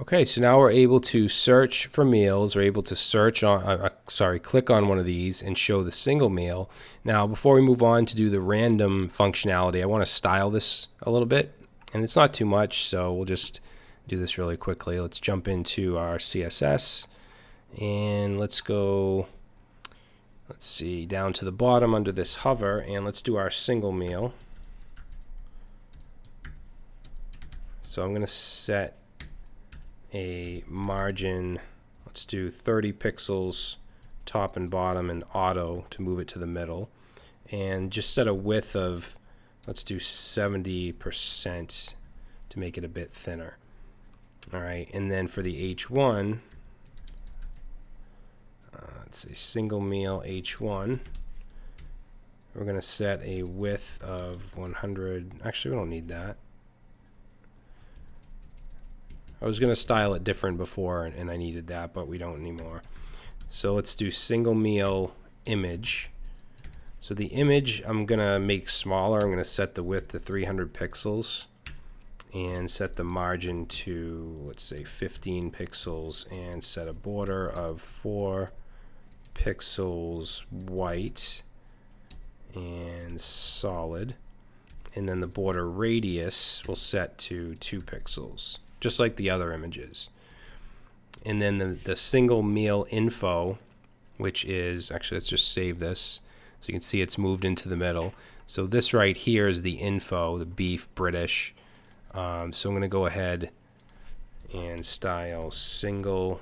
Okay, so now we're able to search for meals. We're able to search on, uh, uh, sorry, click on one of these and show the single meal. Now, before we move on to do the random functionality, I want to style this a little bit. And it's not too much, so we'll just do this really quickly. Let's jump into our CSS and let's go, let's see, down to the bottom under this hover and let's do our single meal. So I'm going to set a margin, let's do 30 pixels top and bottom and auto to move it to the middle. And just set a width of, let's do 70% to make it a bit thinner. All right, and then for the H1, uh, let's say single meal H1, we're going to set a width of 100. Actually, we don't need that. I was going to style it different before and, I needed that, but we don't anymore. So let's do single meal image. So the image I'm going to make smaller. I'm going to set the width to 300 pixels and set the margin to, let's say, 15 pixels and set a border of 4 pixels white and solid. And then the border radius will set to 2 pixels just like the other images. And then the, the single meal info, which is, actually let's just save this. So you can see it's moved into the middle. So this right here is the info, the beef, British. Um, so I'm going to go ahead and style single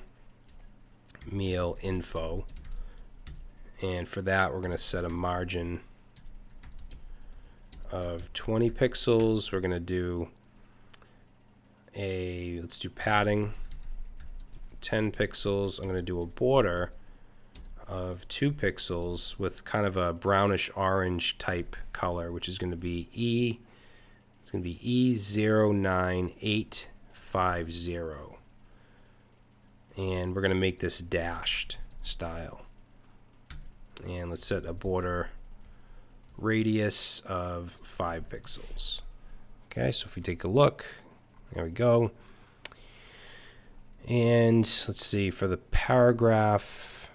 meal info. And for that, we're going to set a margin of 20 pixels. We're going to do a, let's do padding, 10 pixels. I'm going to do a border of 2 pixels with kind of a brownish orange type color, which is going to be E, it's going to be E09850. And we're going to make this dashed style. And let's set a border radius of 5 pixels. Okay, so if we take a look, there we go. And let's see, for the paragraph,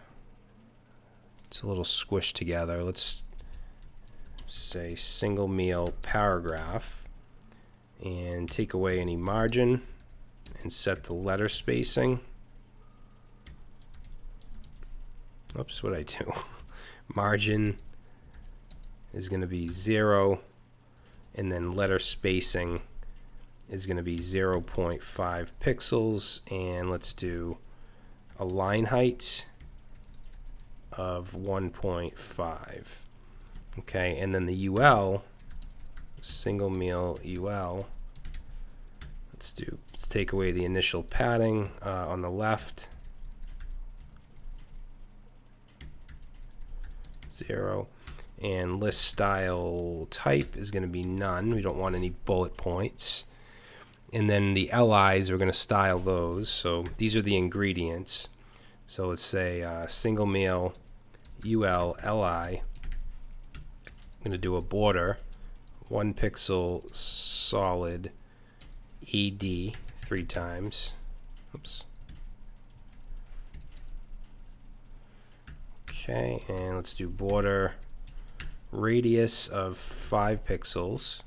it's a little squished together. Let's say single meal paragraph and take away any margin and set the letter spacing. Oops, what I do? margin is going to be zero and then letter spacing is going to be 0.5 pixels and let's do a line height of 1.5 okay and then the UL single meal UL let's do let's take away the initial padding uh, on the left. Zero. And list style type is going to be none. We don't want any bullet points and then the LIs, we're going to style those. So these are the ingredients. So let's say uh, single meal UL LI. I'm going to do a border, one pixel solid ED three times. Oops. Okay, and let's do border radius of five pixels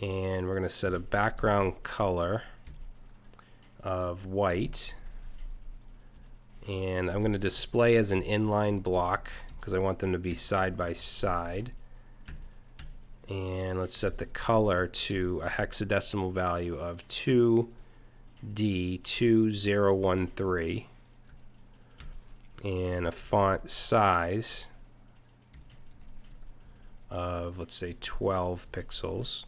and we're going to set a background color of white. And I'm going to display as an inline block because I want them to be side by side. And let's set the color to a hexadecimal value of 2D2013 and a font size of let's say 12 pixels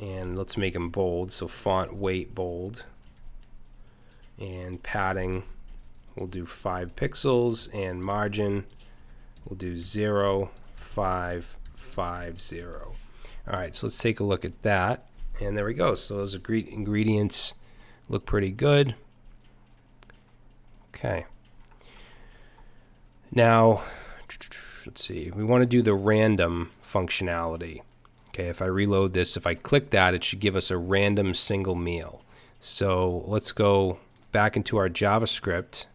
and let's make them bold. So font weight bold. And padding we'll do 5 pixels. And margin we'll do 0 5 5 0 alright so let's take a look at that. And there we go. So those ingredients look pretty good. Okay. Now let's see. We want to do the random functionality Okay, if I reload this, if I click that, it should give us a random single meal. So let's go back into our JavaScript.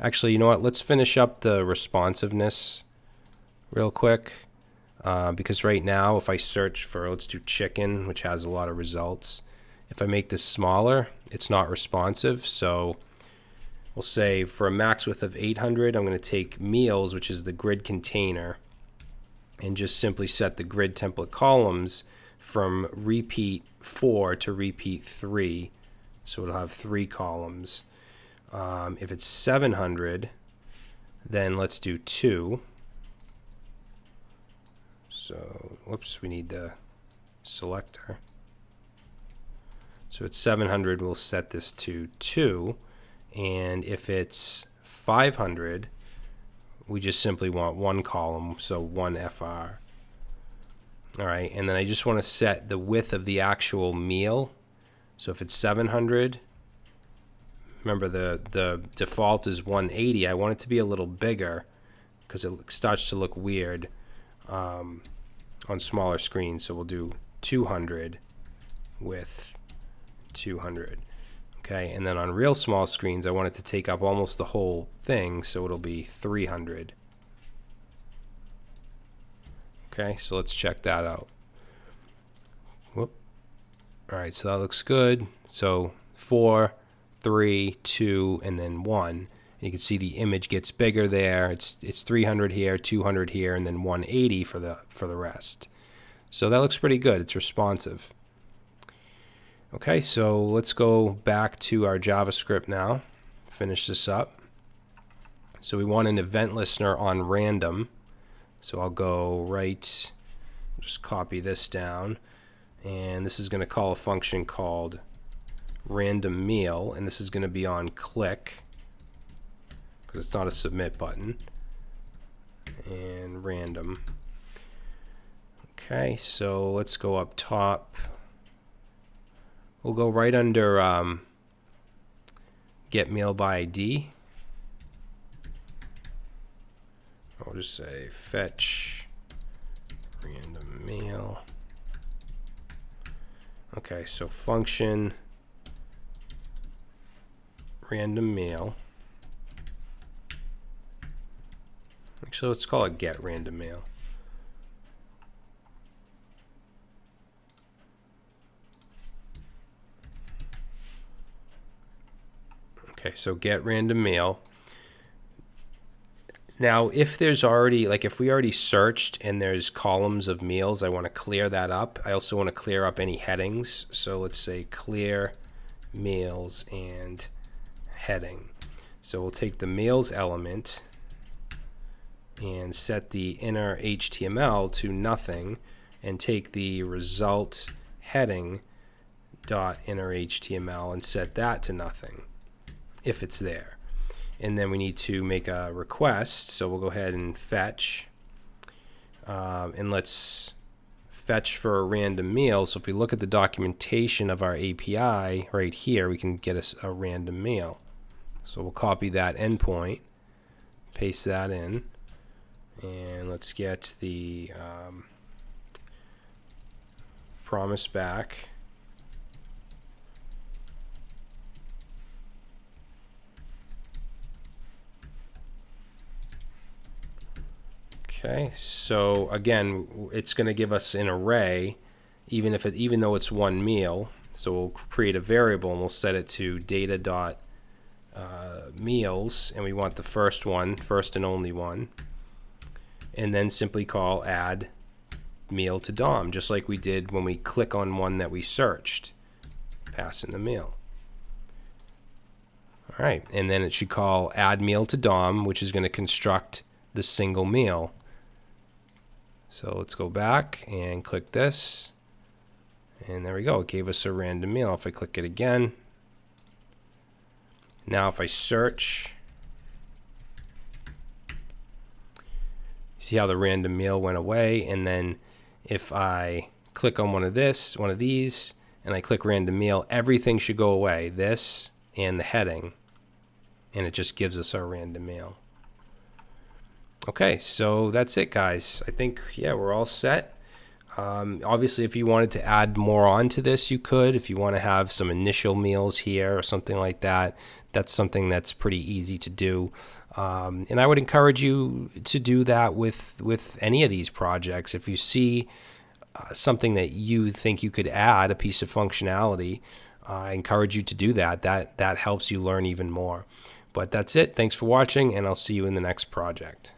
Actually, you know what? Let's finish up the responsiveness real quick. Uh, because right now, if I search for, let's do chicken, which has a lot of results. If I make this smaller, it's not responsive. So we'll say for a max width of 800, I'm going to take meals, which is the grid container, and just simply set the grid template columns from repeat 4 to repeat 3. So it'll have three columns. Um, if it's 700, then let's do 2. So, whoops, we need the selector. So at 700, we'll set this to 2. And if it's 500, we just simply want one column, so one FR. All right, and then I just want to set the width of the actual meal. So if it's 700, remember the, the default is 180. I want it to be a little bigger because it starts to look weird um, on smaller screens. So we'll do 200 with 200. Okay, and then on real small screens, I want it to take up almost the whole thing, so it'll be 300. Okay, so let's check that out. Whoop. All right, so that looks good. So four, three, two, and then one. And you can see the image gets bigger there. It's it's 300 here, 200 here, and then 180 for the for the rest. So that looks pretty good. It's responsive. Okay, so let's go back to our JavaScript now. Finish this up. So we want an event listener on random. So I'll go right, just copy this down. And this is going to call a function called random meal. And this is going to be on click because it's not a submit button. And random. Okay, so let's go up top. We'll go right under um, get meal by ID. I'll just say fetch random meal. Okay, so function random meal. Actually, let's call it get random meal. Okay, so get random meal. Now, if there's already, like if we already searched and there's columns of meals, I want to clear that up. I also want to clear up any headings. So let's say clear meals and heading. So we'll take the meals element and set the inner HTML to nothing and take the result heading dot inner HTML and set that to nothing if it's there. And then we need to make a request. So we'll go ahead and fetch. Um, and let's fetch for a random meal. So if we look at the documentation of our API right here, we can get us a, a random meal. So we'll copy that endpoint, paste that in, and let's get the um, promise back. Okay, so again, it's going to give us an array, even if it, even though it's one meal. So we'll create a variable and we'll set it to data dot uh, meals, and we want the first one, first and only one, and then simply call add meal to DOM, just like we did when we click on one that we searched, pass in the meal. All right, and then it should call add meal to DOM, which is going to construct the single meal. So let's go back and click this. And there we go. It gave us a random meal. If I click it again. Now if I search. See how the random meal went away. And then if I click on one of this, one of these, and I click random meal, everything should go away. This and the heading. And it just gives us our random meal. Okay, so that's it, guys. I think, yeah, we're all set. Um, obviously, if you wanted to add more onto this, you could. If you want to have some initial meals here or something like that, that's something that's pretty easy to do. Um, and I would encourage you to do that with with any of these projects. If you see uh, something that you think you could add, a piece of functionality, uh, I encourage you to do that. That that helps you learn even more. But that's it. Thanks for watching, and I'll see you in the next project.